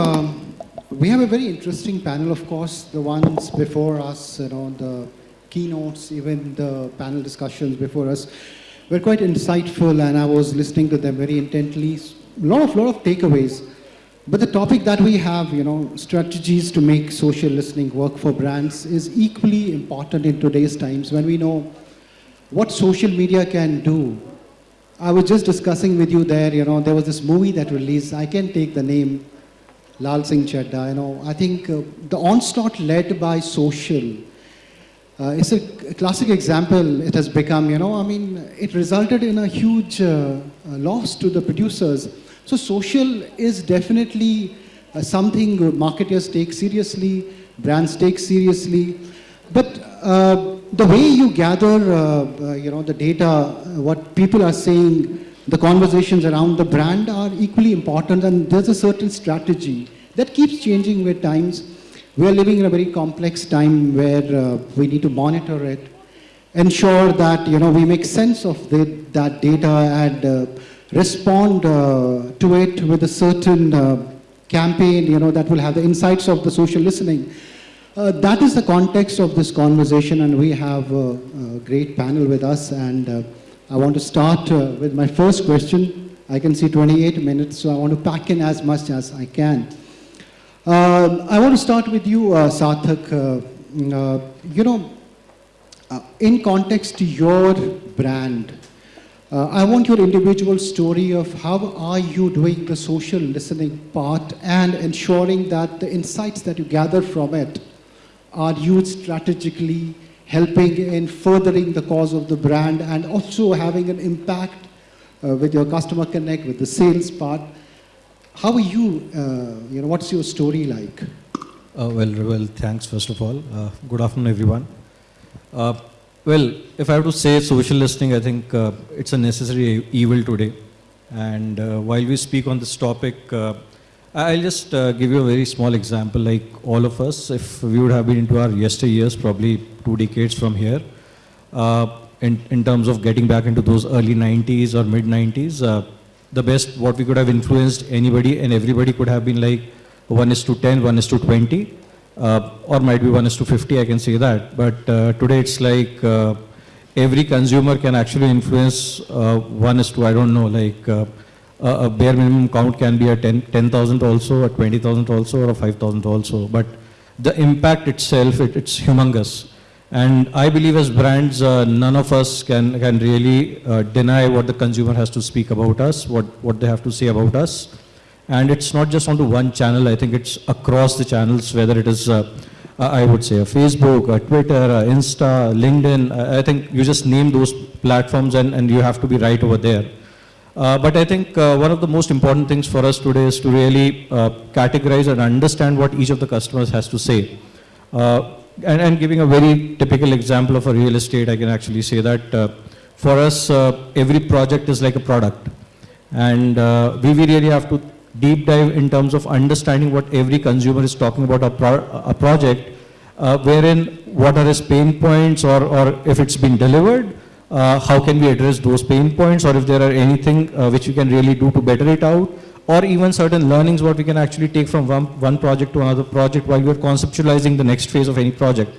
um, we have a very interesting panel, of course. The ones before us, you know, the keynotes, even the panel discussions before us, were quite insightful, and I was listening to them very intently. A lot of, lot of takeaways. But the topic that we have, you know, strategies to make social listening work for brands, is equally important in today's times when we know what social media can do. I was just discussing with you there, you know, there was this movie that released, I can take the name, Laal Singh Chaddha, you know, I think uh, the onslaught led by social, uh, it's a classic example it has become, you know, I mean, it resulted in a huge uh, loss to the producers. So social is definitely uh, something marketers take seriously, brands take seriously, but uh, the way you gather, uh, uh, you know, the data, what people are saying, the conversations around the brand are equally important and there's a certain strategy that keeps changing with times. We are living in a very complex time where uh, we need to monitor it, ensure that you know we make sense of the, that data and uh, respond uh, to it with a certain uh, campaign, you know, that will have the insights of the social listening. Uh, that is the context of this conversation and we have a, a great panel with us and uh, I want to start uh, with my first question. I can see 28 minutes, so I want to pack in as much as I can. Um, I want to start with you, uh, Sarthak. Uh, uh, you know, uh, in context to your brand, uh, I want your individual story of how are you doing the social listening part and ensuring that the insights that you gather from it are used strategically, helping in furthering the cause of the brand and also having an impact uh, with your customer connect, with the sales part. How are you, uh, you know, what's your story like? Uh, well, well, thanks first of all. Uh, good afternoon, everyone. Uh, well, if I have to say social listening, I think uh, it's a necessary evil today. And while we speak on this topic, I'll just give you a very small example. Like all of us, if we would have been into our yesteryears, probably two decades from here, in, in terms of getting back into those early 90s or mid 90s, the best what we could have influenced anybody and everybody could have been like 1 is to 10, 1 is to 20, uh, or might be 1 is to 50, I can say that. But uh, today it's like uh, every consumer can actually influence uh, 1 is to, I don't know, like uh, a bare minimum count can be a 10,000 10, also, a 20,000 also, or a 5,000 also. But the impact itself, it, it's humongous. And I believe as brands, uh, none of us can, can really uh, deny what the consumer has to speak about us, what, what they have to say about us. And it's not just onto one channel, I think it's across the channels, whether it is, uh, I would say, a Facebook, Twitter, Insta, LinkedIn. I think you just name those platforms and, and you have to be right over there. Uh, but I think uh, one of the most important things for us today is to really uh, categorize and understand what each of the customers has to say and, and, giving a very typical example of a real estate, I can actually say that uh, for us, uh, every project is like a product. And uh, we, we really have to deep dive in terms of understanding what every consumer is talking about a, pro a project, uh, wherein what are his pain points or, or if it's been delivered, uh, how can we address those pain points or if there are anything uh, which we can really do to better it out or even certain learnings what we can actually take from one, one project to another project while we're conceptualizing the next phase of any project.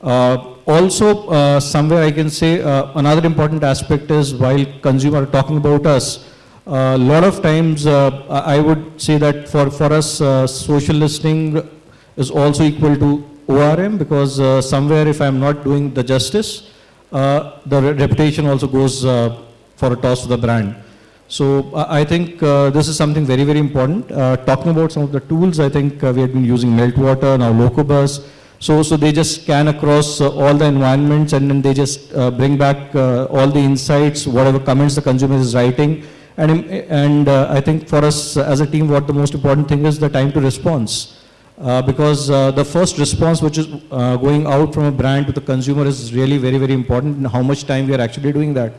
Uh, also, uh, somewhere I can say uh, another important aspect is while consumer talking about us, a lot of times uh, I would say that for, for us, uh, social listening is also equal to ORM because uh, somewhere if I'm not doing the justice, the reputation also goes for a toss to the brand. So uh, I think uh, this is something very, very important. Uh, talking about some of the tools, I think uh, we have been using Meltwater, now Locobuzz. So, so they just scan across uh, all the environments and then they just uh, bring back all the insights, whatever comments the consumer is writing. And, and I think for us as a team, what the most important thing is the time to response. Because the first response which is going out from a brand to the consumer is really very, very important and how much time we are actually doing that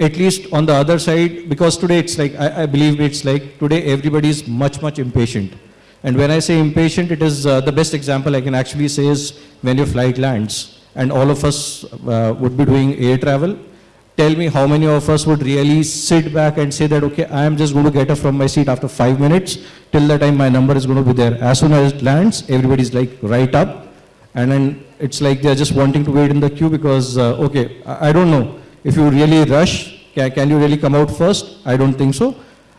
at least on the other side, because today it's like, I, I believe it's like, today everybody is much, much impatient. And when I say impatient, it is uh, the best example I can actually say is when your flight lands and all of us uh, would be doing air travel. Tell me how many of us would really sit back and say that, okay, I am just going to get up from my seat after five minutes. Till the time my number is going to be there. As soon as it lands, everybody's like right up. And then it's like they're just wanting to wait in the queue because, uh, okay, I, I don't know. If you really rush, can, can you really come out first? I don't think so.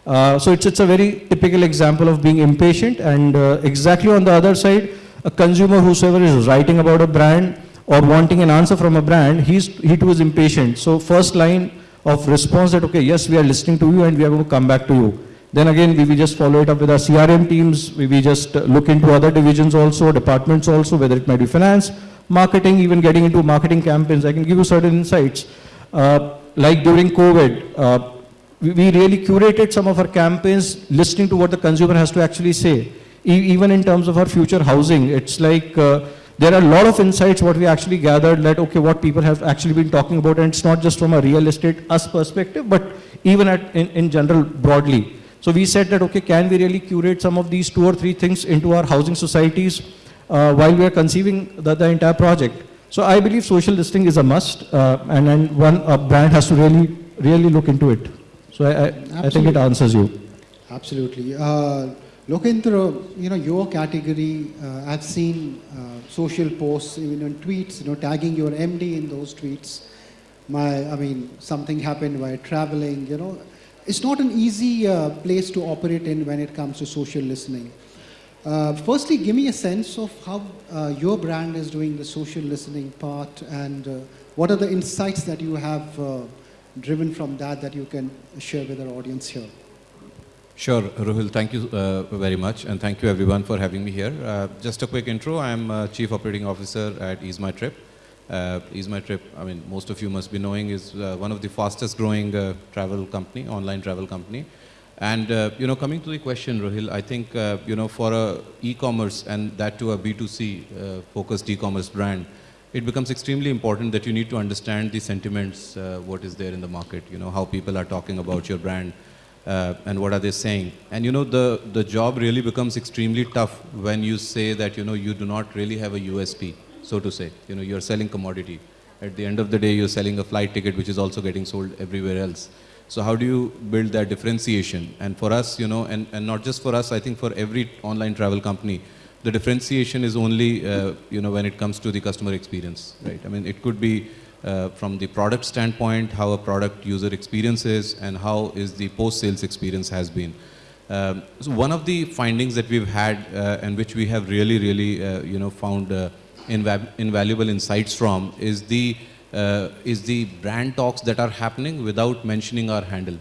Uh, so it's, it's a very typical example of being impatient and uh, exactly on the other side, a consumer whosoever is writing about a brand or wanting an answer from a brand, he's, he too is impatient. So first line of response that, okay, yes, we are listening to you and we are going to come back to you. Then again, we will just follow it up with our CRM teams. We will just uh, look into other divisions also, departments also, whether it might be finance, marketing, even getting into marketing campaigns. I can give you certain insights. Uh, like during COVID, uh, we, we really curated some of our campaigns listening to what the consumer has to actually say. E- even in terms of our future housing, it's like uh, there are a lot of insights what we actually gathered that, okay, what people have actually been talking about, and it's not just from a real estate us perspective, but even at, in, in general broadly. So we said that, okay, can we really curate some of these two or three things into our housing societies uh, while we are conceiving the, the entire project? So I believe social listing is a must, uh, and, and one a brand has to really, really look into it. So I, I, I think it answers you. Absolutely. Uh, Lokendra, you know, your category, uh, I've seen uh, social posts, even on tweets, you know, tagging your MD in those tweets. My, I mean, something happened while traveling, you know. It's not an easy uh, place to operate in when it comes to social listening. Uh, firstly, give me a sense of how uh, your brand is doing the social listening part and uh, what are the insights that you have driven from that that you can share with our audience here. Sure, Ruhil, thank you uh, very much, and thank you everyone for having me here. Uh, just a quick intro, I'm uh, Chief Operating Officer at Ease My Trip. Uh, Ease My Trip, I mean, most of you must be knowing, is uh, one of the fastest growing uh, travel company, online travel company. And, uh, you know, coming to the question, Ruhil, I think, you know, for a e-commerce and that to a B2C uh, focused e-commerce brand, it becomes extremely important that you need to understand the sentiments, what is there in the market, you know, how people are talking about your brand, uh, and what are they saying. And you know, the, the job really becomes extremely tough when you say that, you know, you do not really have a USP, so to say. You know, you're selling commodity. At the end of the day, you're selling a flight ticket, which is also getting sold everywhere else. So how do you build that differentiation? And for us, you know, and, and not just for us, I think for every online travel company, the differentiation is only, uh, you know, when it comes to the customer experience, right? I mean, it could be uh, from the product standpoint, how a product user experience is, and how is the post-sales experience has been. Um, so one of the findings that we've had, uh, and which we have really, really, uh, you know, found uh, inva- invaluable insights from, is the uh, is the brand talks that are happening without mentioning our handle.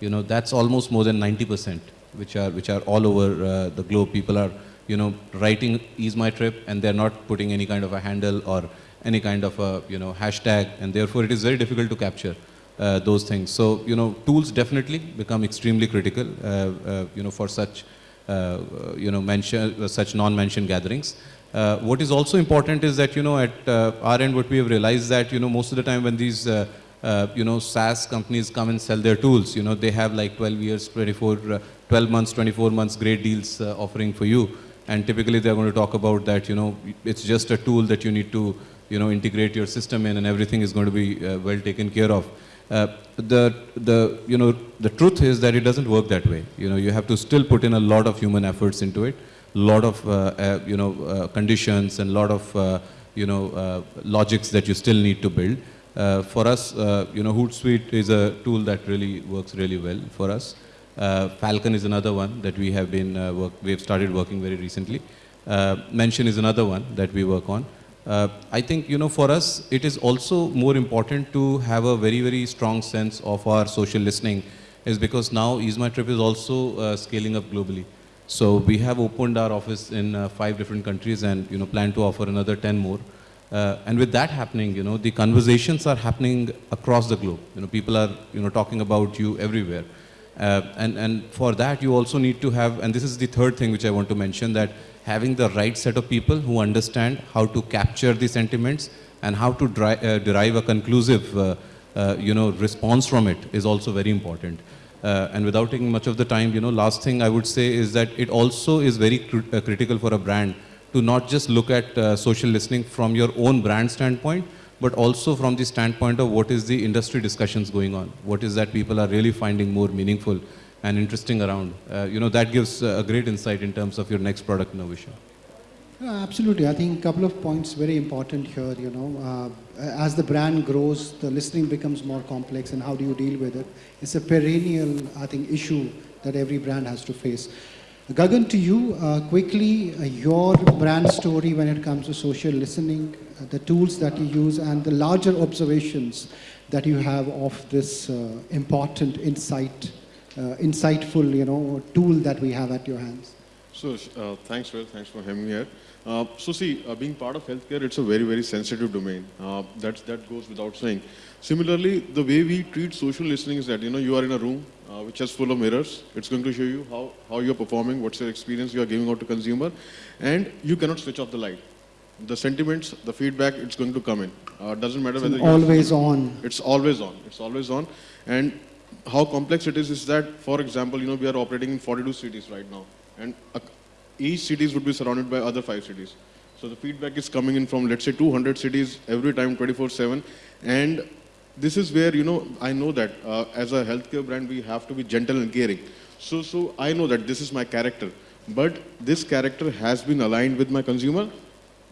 You know, that's almost more than 90%, which are which are all over uh, the globe. People are, you know, writing "Ease My Trip" and they're not putting any kind of a handle or any kind of a you know hashtag, and therefore it is very difficult to capture uh, those things. So you know, tools definitely become extremely critical. Uh, uh, you know, for such uh, you know mention uh, such non-mentioned gatherings. What is also important is that you know at our end, what we have realized that you know most of the time when these uh, you know SaaS companies come and sell their tools, you know they have like 12 years, 24, uh, 12 months, 24 months, great deals uh, offering for you, and typically they're going to talk about that you know it's just a tool that you need to you know integrate your system in, and everything is going to be uh, well taken care of. Uh, the the you know the truth is that it doesn't work that way. You know you have to still put in a lot of human efforts into it, a lot of uh, uh, you know uh, conditions and lot of uh, you know logics that you still need to build. For us, you know, Hootsuite is a tool that really works really well for us. Falcon is another one that we have been work, we have started working very recently. Mention is another one that we work on. Uh, I think you know for us it is also more important to have a very very strong sense of our social listening, is because now Ease My Trip is also uh, scaling up globally. So we have opened our office in uh, five different countries and you know plan to offer another ten more. Uh, and with that happening, you know, the conversations are happening across the globe. You know, people are, you know, talking about you everywhere. Uh, and, and for that, you also need to have, and this is the third thing which I want to mention, that having the right set of people who understand how to capture the sentiments and how to dri- uh, derive a conclusive, uh, uh, you know, response from it is also very important. Uh, and without taking much of the time, you know, last thing I would say is that it also is very cr- uh, critical for a brand to not just look at uh, social listening from your own brand standpoint, but also from the standpoint of what is the industry discussions going on, what is that people are really finding more meaningful and interesting around. Uh, you know, that gives uh, a great insight in terms of your next product innovation. Absolutely. I think a couple of points very important here. You know, uh, as the brand grows, the listening becomes more complex, and how do you deal with it? It's a perennial, I think, issue that every brand has to face. Gagan, to you, uh, quickly, uh, your brand story when it comes to social listening, uh, the tools that you use, and the larger observations that you have of this uh, important insight, insightful, you know, tool that we have at your hands. So, uh, thanks, Will. Thanks for having me here. Uh, so, see, uh, being part of healthcare, it's a very, very sensitive domain. Uh, that, that goes without saying. Similarly, the way we treat social listening is that, you know, you are in a room uh, which is full of mirrors. It's going to show you how, how you're performing, what's your experience you are giving out to consumer, and you cannot switch off the light. The sentiments, the feedback, it's going to come in. Uh, doesn't matter whether you're- Always on. it's always on. It's always on. And how complex it is is that, for example, you know, we are operating in 42 cities right now, and each cities would be surrounded by other five cities. So the feedback is coming in from, let's say, 200 cities every time, 24/7, and this is where you know I know that uh, as a healthcare brand we have to be gentle and caring. So so I know that this is my character, but this character has been aligned with my consumer.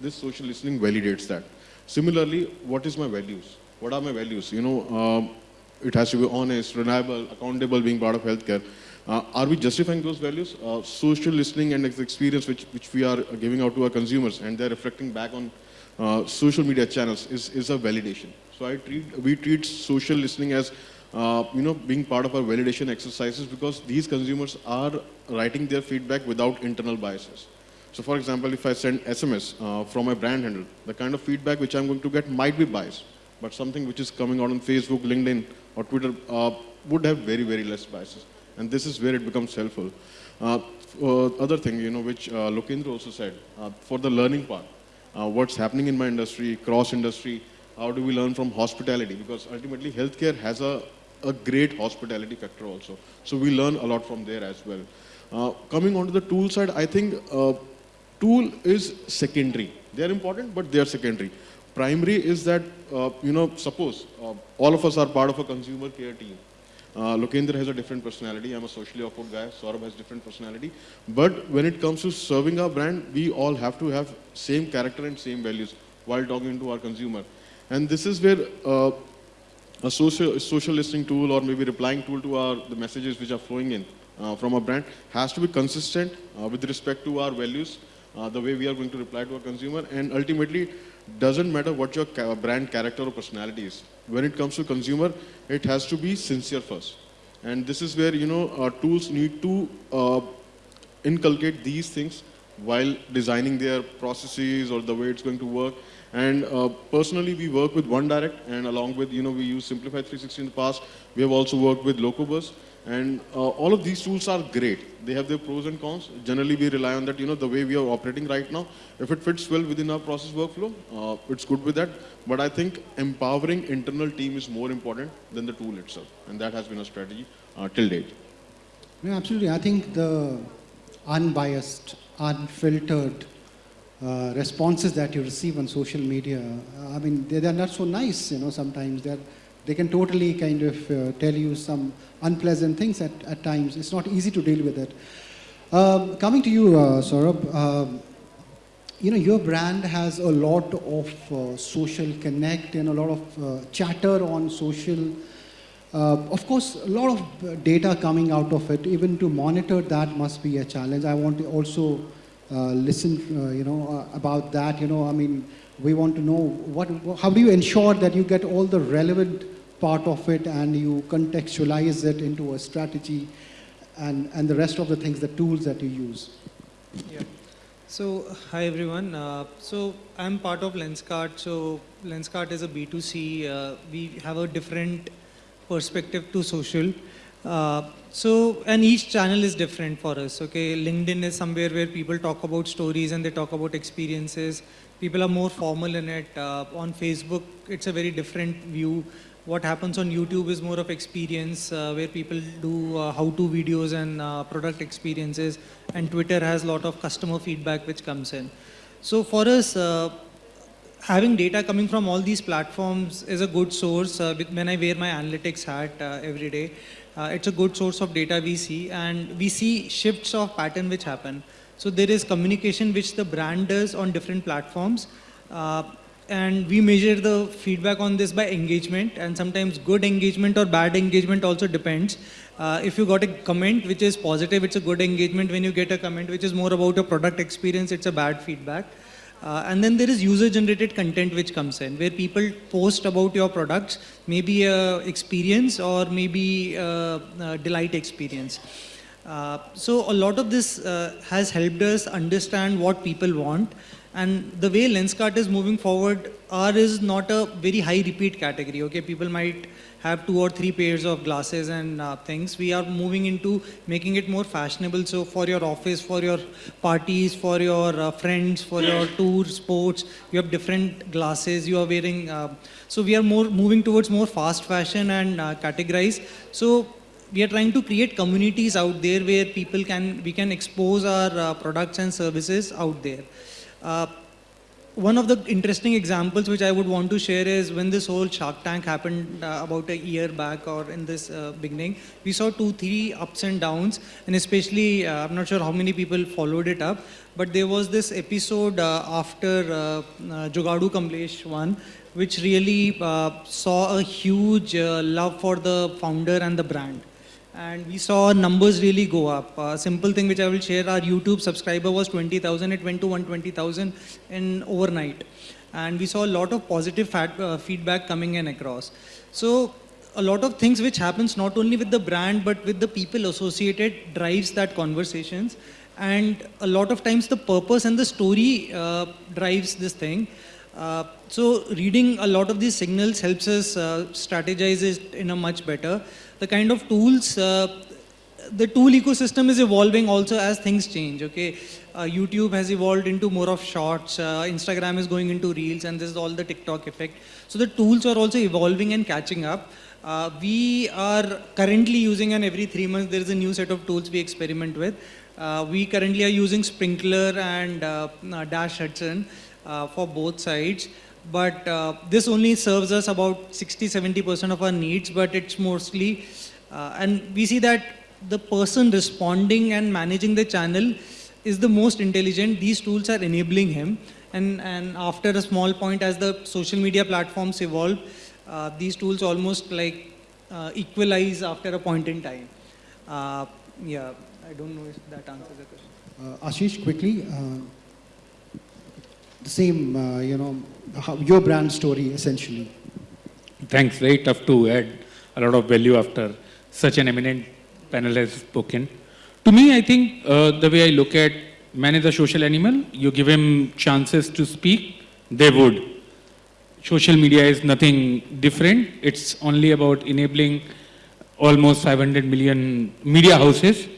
This social listening validates that. Similarly, what is my values? What are my values? You know, um, it has to be honest, reliable, accountable, being part of healthcare. Uh, are we justifying those values? Uh, social listening and experience which, which we are giving out to our consumers and they're reflecting back on uh, social media channels is, is a validation. So I treat, we treat social listening as uh, you know, being part of our validation exercises because these consumers are writing their feedback without internal biases. So for example, if I send SMS uh, from my brand handle, the kind of feedback which I'm going to get might be biased, but something which is coming out on Facebook, LinkedIn, or Twitter uh, would have very, very less biases. And this is where it becomes helpful. Uh, uh, other thing, you know, which Lokendra also said, for the learning part, what's happening in my industry, cross industry, how do we learn from hospitality? Because ultimately, healthcare has a, a great hospitality factor also. So we learn a lot from there as well. Uh, coming on to the tool side, I think uh, tool is secondary. They are important, but they are secondary. Primary is that, uh, you know, suppose uh, all of us are part of a consumer care team. Uh, Lokendra has a different personality. I'm a socially awkward guy. Saurabh has different personality. But when it comes to serving our brand, we all have to have same character and same values while talking to our consumer. And this is where uh, a social, social listening tool or maybe replying tool to our the messages which are flowing in uh, from a brand has to be consistent uh, with respect to our values, uh, the way we are going to reply to our consumer, and ultimately doesn't matter what your brand character or personality is. When it comes to consumer, it has to be sincere first, and this is where you know our tools need to uh, inculcate these things while designing their processes or the way it's going to work. And uh, personally, we work with OneDirect, and along with, you know, we use Simplify 360 in the past. We have also worked with Locobuzz. And uh, all of these tools are great. They have their pros and cons. Generally, we rely on that, you know, the way we are operating right now. If it fits well within our process workflow, uh, it's good with that. But I think empowering internal team is more important than the tool itself. And that has been a strategy uh, till date. Yeah, absolutely. I think the unbiased, unfiltered uh, responses that you receive on social media, I mean, they, they're not so nice, you know, sometimes. They're, they can totally kind of uh, tell you some unpleasant things at, at times. It's not easy to deal with it. Um, coming to you, uh, Saurabh, um, you know, your brand has a lot of uh, social connect and a lot of uh, chatter on social. Uh, of course, a lot of uh, data coming out of it. Even to monitor that must be a challenge. I want to also uh, listen, uh, you know, about that. You know, I mean, we want to know what, how do you ensure that you get all the relevant part of it and you contextualize it into a strategy and, and the rest of the things, the tools that you use. Yeah. So, hi everyone. Uh, so, I'm part of Lenskart. So, Lenskart is a B2C. Uh, we have a different perspective to social. Uh, so, and each channel is different for us. Okay, LinkedIn is somewhere where people talk about stories and they talk about experiences. People are more formal in it. Uh, on Facebook, it's a very different view. What happens on YouTube is more of experience, uh, where people do uh, how-to videos and uh, product experiences, and Twitter has a lot of customer feedback which comes in. So for us, uh, having data coming from all these platforms is a good source. Uh, when I wear my analytics hat uh, every day, it's a good source of data we see, and we see shifts of pattern which happen. So there is communication which the brand does on different platforms. And we measure the feedback on this by engagement. And sometimes good engagement or bad engagement also depends. Uh, if you got a comment which is positive it's a good engagement. When you get a comment which is more about a product experience it's a bad feedback. Uh, and then there is user generated content which comes in where people post about your products maybe a experience or maybe a, a delight experience. Uh, so a lot of this uh, has helped us understand what people want and the way Lenskart is moving forward, R is not a very high repeat category. Okay, people might have two or three pairs of glasses and uh, things. We are moving into making it more fashionable. So for your office, for your parties, for your uh, friends, for your tour, sports, you have different glasses. You are wearing. Uh, so we are more moving towards more fast fashion and uh, categorize. So we are trying to create communities out there where people can we can expose our uh, products and services out there. Uh, one of the interesting examples which I would want to share is when this whole Shark Tank happened uh, about a year back or in this uh, beginning, we saw two, three ups and downs, and especially uh, I'm not sure how many people followed it up, but there was this episode uh, after uh, uh, Jugaadu Kamlesh one, which really saw a huge love for the founder and the brand and we saw numbers really go up. A simple thing which I will share, our YouTube subscriber was 20,000, it went to 120,000 in overnight. And we saw a lot of positive fat, uh, feedback coming in across. So a lot of things which happens not only with the brand but with the people associated drives that conversations. And a lot of times the purpose and the story uh, drives this thing. Uh, so reading a lot of these signals helps us uh, strategize it in a much better. The kind of tools, uh, the tool ecosystem is evolving also as things change. Okay, uh, YouTube has evolved into more of shorts. Uh, Instagram is going into reels, and this is all the TikTok effect. So the tools are also evolving and catching up. Uh, we are currently using, and every three months there is a new set of tools we experiment with. Uh, we currently are using Sprinklr and uh, uh, Dash Hudson for both sides. But uh, this only serves us about 60 70% of our needs, but it's mostly, uh, and we see that the person responding and managing the channel is the most intelligent. These tools are enabling him. And, and after a small point, as the social media platforms evolve, uh, these tools almost like uh, equalize after a point in time. Uh, yeah, I don't know if that answers the question. Uh, Ashish, quickly, the same, uh, you know, how, your brand story essentially. Thanks. Very tough to add a lot of value after such an eminent panel has spoken. To me, I think uh, the way I look at man is a social animal. You give him chances to speak, they would. Social media is nothing different. It's only about enabling almost 500 million media houses,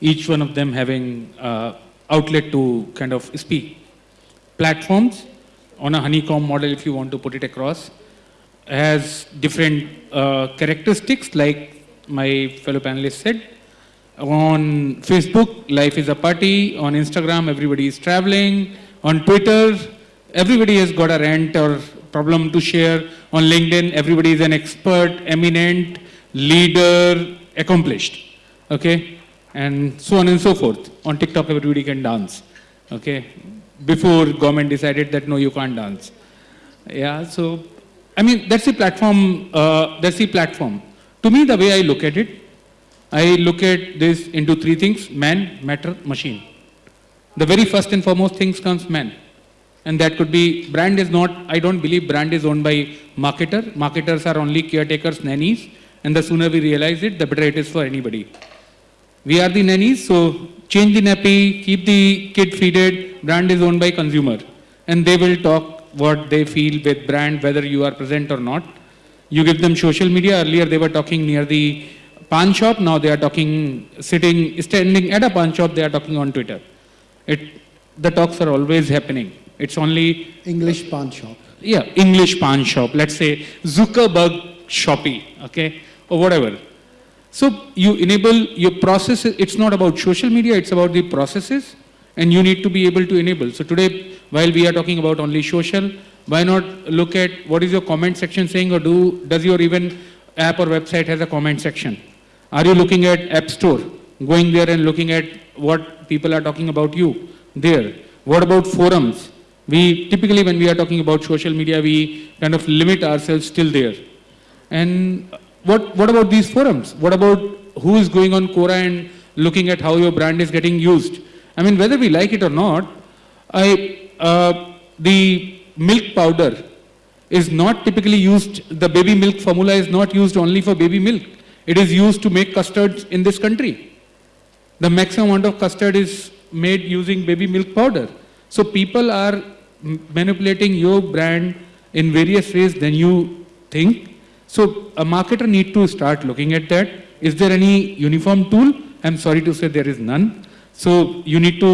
each one of them having uh, outlet to kind of speak. Platforms on a honeycomb model, if you want to put it across, has different uh, characteristics, like my fellow panelists said. On Facebook, life is a party. On Instagram, everybody is traveling. On Twitter, everybody has got a rant or problem to share. On LinkedIn, everybody is an expert, eminent, leader, accomplished. Okay? And so on and so forth. On TikTok, everybody can dance. Okay? Before government decided that no, you can't dance. Yeah, so I mean that's the platform. Uh, that's the platform. To me, the way I look at it, I look at this into three things: man, matter, machine. The very first and foremost things comes man, and that could be brand is not. I don't believe brand is owned by marketer. Marketers are only caretakers, nannies, and the sooner we realize it, the better it is for anybody. We are the nannies, so change the nappy, keep the kid feeded. Brand is owned by consumer, and they will talk what they feel with brand, whether you are present or not. You give them social media. Earlier they were talking near the pan shop. Now they are talking sitting, standing at a pan shop. They are talking on Twitter. It, the talks are always happening. It's only English pan shop. yeah, English pan shop, let's say Zuckerberg Shopee, okay, or whatever. So you enable your processes, it's not about social media, it's about the processes, and you need to be able to enable. So today, while we are talking about only social, Why not look at what is your comment section saying or do, does your even app or website has a comment section? Are you looking at App Store, going there and looking at what people are talking about you there? What about forums? We typically, when we are talking about social media, we kind of limit ourselves still there. And what, what about these forums? What about who is going on Quora and looking at how your brand is getting used? I mean, whether we like it or not, I, uh, the milk powder is not typically used, the baby milk formula is not used only for baby milk. It is used to make custards in this country. The maximum amount of custard is made using baby milk powder. So people are manipulating your brand in various ways than you think. So a marketer need to start looking at that. Is there any uniform tool? I'm sorry to say there is none. So you need to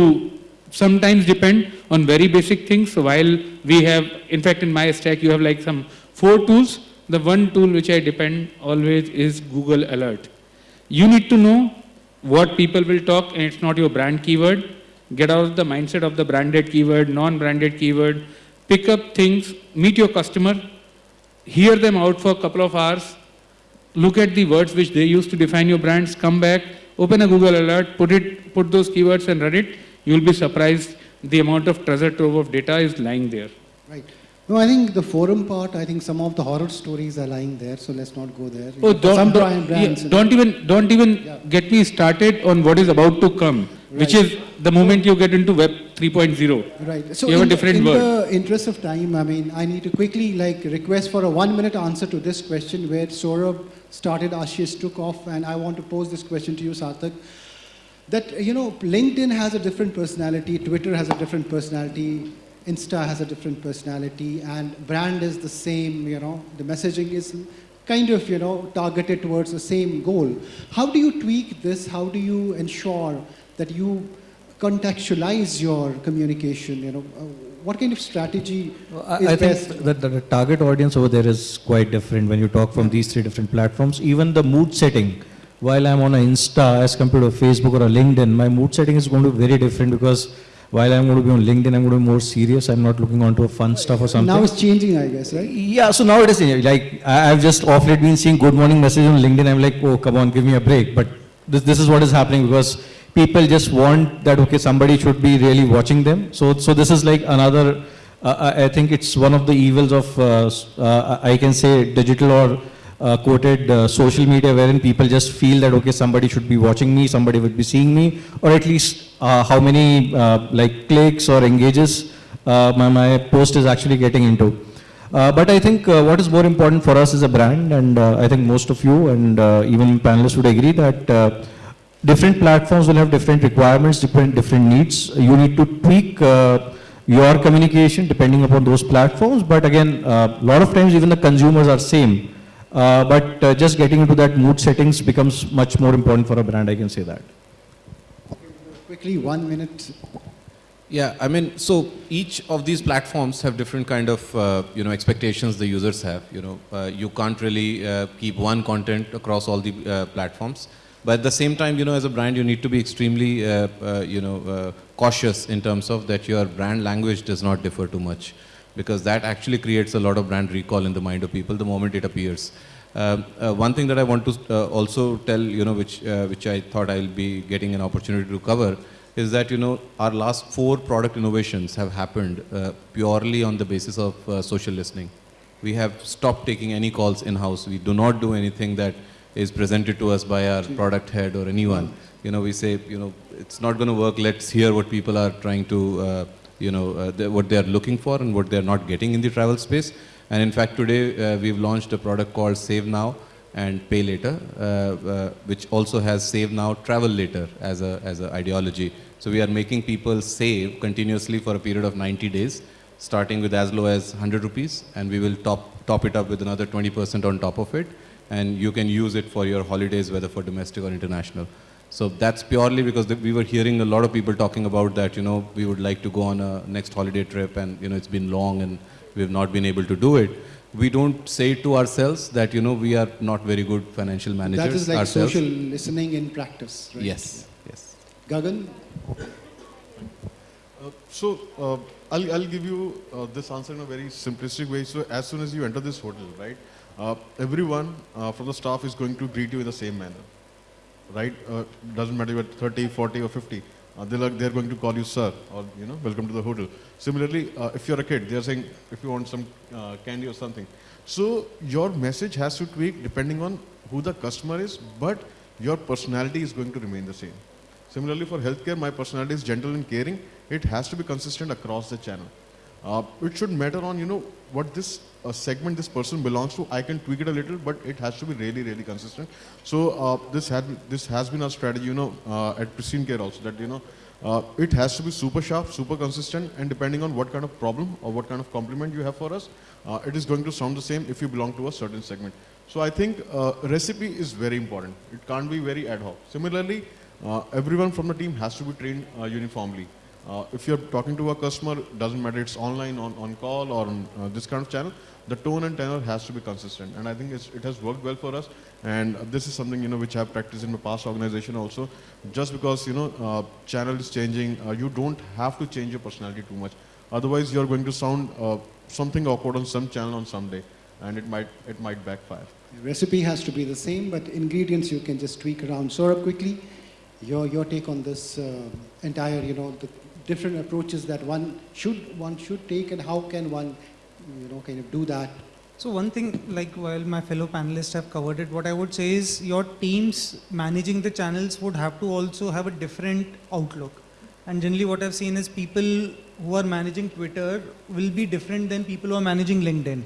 sometimes depend on very basic things. So while we have, in fact, in my stack, you have like some four tools. The one tool which I depend always is Google Alert. You need to know what people will talk and it's not your brand keyword. Get out of the mindset of the branded keyword, non-branded keyword. Pick up things, meet your customer, hear them out for a couple of hours, look at the words which they use to define your brands, come back, open a Google alert, put it, put those keywords and run it. You'll be surprised the amount of treasure trove of data is lying there. Right. No, I think the forum part, I think some of the horror stories are lying there, so let's not go there. Oh, don't, some don't, brand- brands, yeah, don't even, don't even Yeah. get me started on what is about to come, which is the moment you get into Web 3.0. Right. So You have a in, different in word. the interest of time, I mean, I need to quickly like request for a one-minute answer to this question where Saurabh started, Ashish took off, and I want to pose this question to you, Sarthak. That you know, LinkedIn has a different personality, Twitter has a different personality, Insta has a different personality, and brand is the same. You know, the messaging is kind of you know targeted towards the same goal. How do you tweak this? How do you ensure that you contextualize your communication? You know, uh, what kind of strategy I, is I think that, the target audience over there is quite different when you talk from these three different platforms. Even the mood setting, while I'm on an Insta as compared to a Facebook or a LinkedIn, my mood setting is going to be very different because while I'm going to be on LinkedIn, I'm going to be more serious. I'm not looking onto a fun stuff or something. Now it's changing, I guess, right? Yeah, so now it is like I've just off late been seeing good morning message on LinkedIn. I'm like, oh, come on, give me a break. But this, this is what is happening because people just want that, okay, somebody should be really watching them. So, so this is like another, uh, I I think it's one of the evils of, uh, uh, I can say, digital or uh, quoted uh, social media wherein people just feel that, okay, somebody should be watching me, somebody would be seeing me, or at least uh, how many uh, like clicks or engages uh, my, my post is actually getting into. Uh, but I think uh, what is more important for us is a brand, and uh, I think most of you and uh, even panelists would agree that uh, different platforms will have different requirements, different different needs. You need to tweak uh, your communication depending upon those platforms. But again, a lot of times even the consumers are same. Uh, but uh, just getting into that mood settings becomes much more important for a brand. I can say that. Quickly, one minute. Yeah, I mean, so each of these platforms have different kind of, uh, you know, expectations the users have. You know, uh, you can't really uh, keep one content across all the uh, platforms. But at the same time, you know, as a brand, you need to be extremely, uh, uh, you know, uh, cautious in terms of that your brand language does not differ too much, because that actually creates a lot of brand recall in the mind of people the moment it appears. Um, uh, one thing that I want to uh, also tell, you know, which uh, which I thought I'll be getting an opportunity to cover, is that you know our last four product innovations have happened purely on the basis of social listening. We have stopped taking any calls in house. We do not do anything that is presented to us by our product head or anyone. You know, we say, you know, it's not going to work. Let's hear what people are trying to, uh, you know, uh, what they are looking for and what they are not getting in the travel space. And in fact, today uh, we've launched a product called Save Now and Pay Later, uh, uh, which also has Save Now, Travel Later as a as an ideology. So we are making people save continuously for a period of 90 days, starting with as low as 100 rupees, and we will top top it up with another 20% on top of it, and you can use it for your holidays, whether for domestic or international. So that's purely because the, we were hearing a lot of people talking about that. You know, we would like to go on a next holiday trip, and you know, it's been long and we have not been able to do it. We don't say to ourselves that you know we are not very good financial managers That is like ourselves. social listening in practice, right? Yes, yes. Gagan? Uh, So, uh, I'll, I'll give you uh, this answer in a very simplistic way. So as soon as you enter this hotel, right, uh, everyone uh, from the staff is going to greet you in the same manner, right? Uh, doesn't matter if you're 30, 40 or 50. Uh, they're, they're going to call you sir or, you know, welcome to the hotel. Similarly, uh, if you're a kid, they're saying if you want some uh, candy or something. So your message has to tweak depending on who the customer is, but your personality is going to remain the same. Similarly, for healthcare, my personality is gentle and caring. It has to be consistent across the channel. Uh, it should matter on, you know, what this uh, segment this person belongs to. I can tweak it a little, but it has to be really, really consistent. So uh, this, had, this has been our strategy, you know, uh, at Pristyn Care also, that, you know, uh, it has to be super sharp, super consistent, and depending on what kind of problem or what kind of compliment you have for us, uh, it is going to sound the same if you belong to a certain segment. So I think recipe is very important. It can't be very ad hoc. Similarly, everyone from the team has to be trained uniformly. Uh, if you're talking to a customer, doesn't matter it's online, on, on call, or on uh, this kind of channel, the tone and tenor has to be consistent. And I think it has worked well for us. And this is something, you know, which I've practiced in my past organization also. Just because, you know, uh, channel is changing, uh, you don't have to change your personality too much. Otherwise, you're going to sound uh, something awkward on some channel on some day. And it might, it might backfire. Recipe has to be the same, but ingredients you can just tweak around. Saurabh, quickly, your, your take on this uh, entire, you know, the different approaches that one should, one should take and how can one, you know, kind of do that So one thing, like while my fellow panelists have covered it, what I would say is your teams managing the channels would have to also have a different outlook. And generally what I've seen is people who are managing Twitter will be different than people who are managing LinkedIn.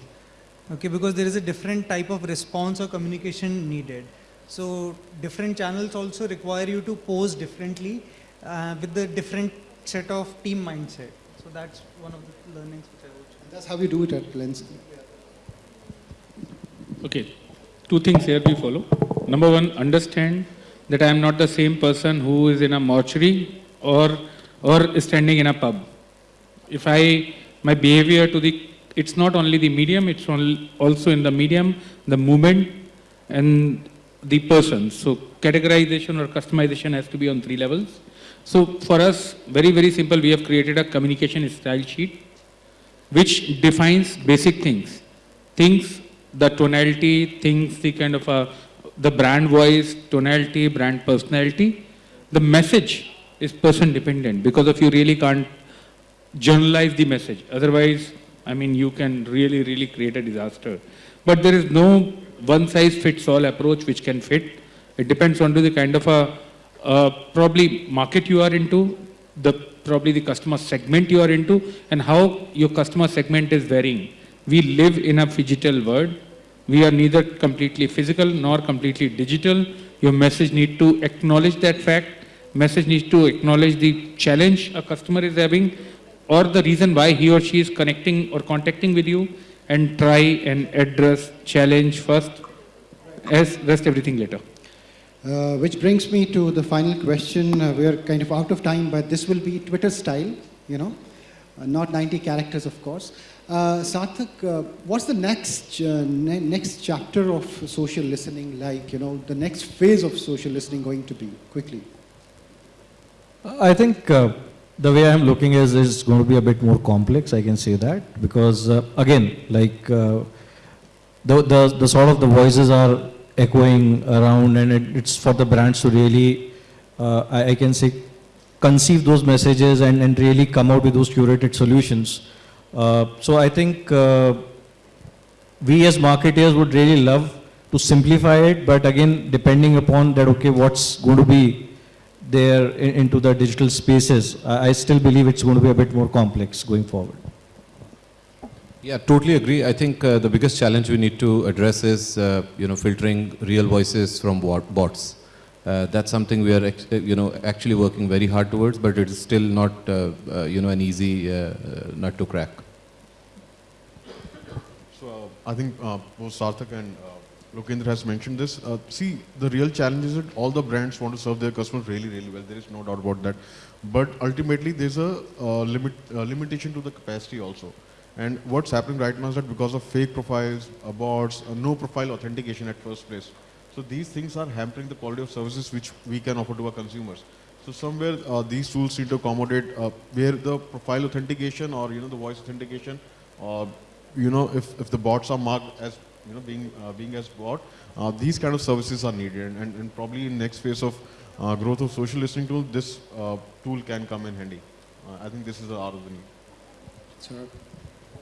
Okay, because there is a different type of response or communication needed. So different channels also require you to pose differently uh, with the different set of team mindset. So that's one of the learnings which I would share. That's how we do it at Lens. Okay, two things here we follow. Number one, understand that I am not the same person who is in a mortuary or, or standing in a pub. If I, my behavior to the, it's not only the medium, it's only also in the medium, the movement and the person. So categorization or customization has to be on three levels. So for us, very, very simple, we have created a communication style sheet which defines basic things. Things, the tonality, things, the kind of a, the brand voice, tonality, brand personality. The message is person dependent because of you really can't generalize the message. Otherwise, I mean, you can really, really create a disaster. But there is no one size fits all approach which can fit. It depends on the kind of a, uh, probably market you are into, the probably the customer segment you are into, and how your customer segment is varying. We live in a digital world. We are neither completely physical nor completely digital. Your message need to acknowledge that fact. Message needs to acknowledge the challenge a customer is having or the reason why he or she is connecting or contacting with you and try and address challenge first as rest everything later. Uh, which brings me to the final question. Uh, we're kind of out of time, but this will be Twitter style, you know, uh, not 90 characters, of course. Uh, Sarthak, uh, what's the next uh, ne- next chapter of social listening like? You know, the next phase of social listening going to be? Quickly. I think the way I'm looking is is going to be a bit more complex. I can say that because again, like the, the the sort of the voices are echoing around, and it, it's for the brands to really, uh, I, I can say, conceive those messages and and really come out with those curated solutions. Uh, so I think uh, we as marketers would really love to simplify it, but again, depending upon that, okay, what's going to be there in- into the digital spaces, I I still believe it's going to be a bit more complex going forward. Yeah, totally agree. I think uh, the biggest challenge we need to address is, uh, you know, filtering real voices from bots. Uh, that's something we are, you know, actually working very hard towards, but it is still not, uh, uh, you know, an easy uh, nut to crack. So I think both Sarthak and Lokendra has mentioned this. See, the real challenge is that all the brands want to serve their customers really, really well. There is no doubt about that. But ultimately, there's a limit limitation to the capacity also. And what's happening right now is that because of fake profiles, bots, uh, no profile authentication at first place. So these things are hampering the quality of services which we can offer to our consumers. So somewhere uh, these tools need to accommodate uh, where the profile authentication or you know the voice authentication, you know if, if the bots are marked as you know being uh, being as bot, uh, these kind of services are needed, and, and, and probably in next phase of uh, growth of social listening tool, this tool can come in handy. I think this is the hour of the need.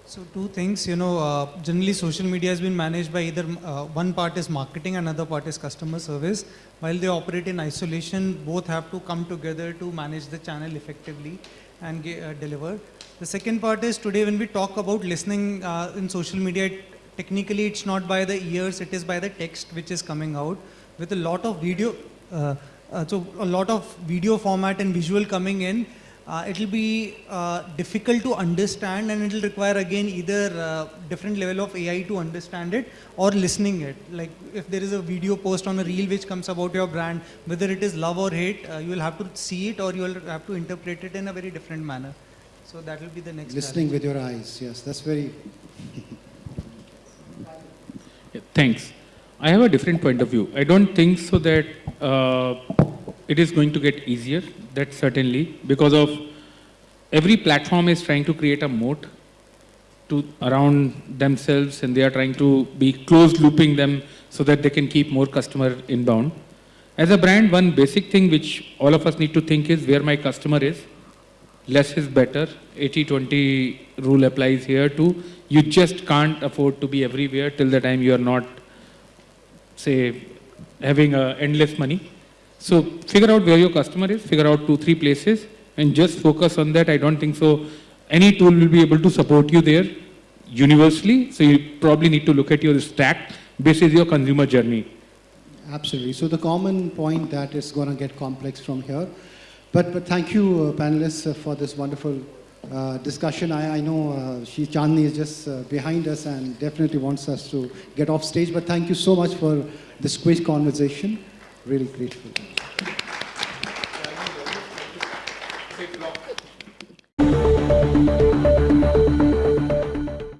So two things, you know, uh, generally social media has been managed by either uh, one part is marketing, another part is customer service. While they operate in isolation, both have to come together to manage the channel effectively and uh, deliver. The second part is today when we talk about listening uh, in social media, technically it's not by the ears, it is by the text which is coming out with a lot of video. Uh, uh, so a lot of video format and visual coming in uh, it will be uh, difficult to understand and it will require again either uh, different level of AI to understand it or listening it. Like if there is a video post on a reel which comes about your brand, whether it is love or hate, uh, you will have to see it or you will have to interpret it in a very different manner. So that will be the next Listening with your eyes, yes, that's very Yeah, thanks. I have a different point of view. I don't think so that uh, it is going to get easier. That certainly because of every platform is trying to create a moat to around themselves, and they are trying to be closed looping them so that they can keep more customer inbound. As a brand, one basic thing which all of us need to think is where my customer is. Less is better. 80-20 rule applies here too. You just can't afford to be everywhere till the time you are not say, having uh, endless money. So figure out where your customer is, figure out two, three places, and just focus on that. I don't think so. Any tool will be able to support you there universally. So you probably need to look at your stack basis your consumer journey. Absolutely. So the common point that is going to get complex from here. But, but thank you, uh, panelists, uh, for this wonderful uh, discussion. I, I know uh, she Chandni is just uh, behind us and definitely wants us to get off stage. But thank you so much for this quick conversation. Really grateful.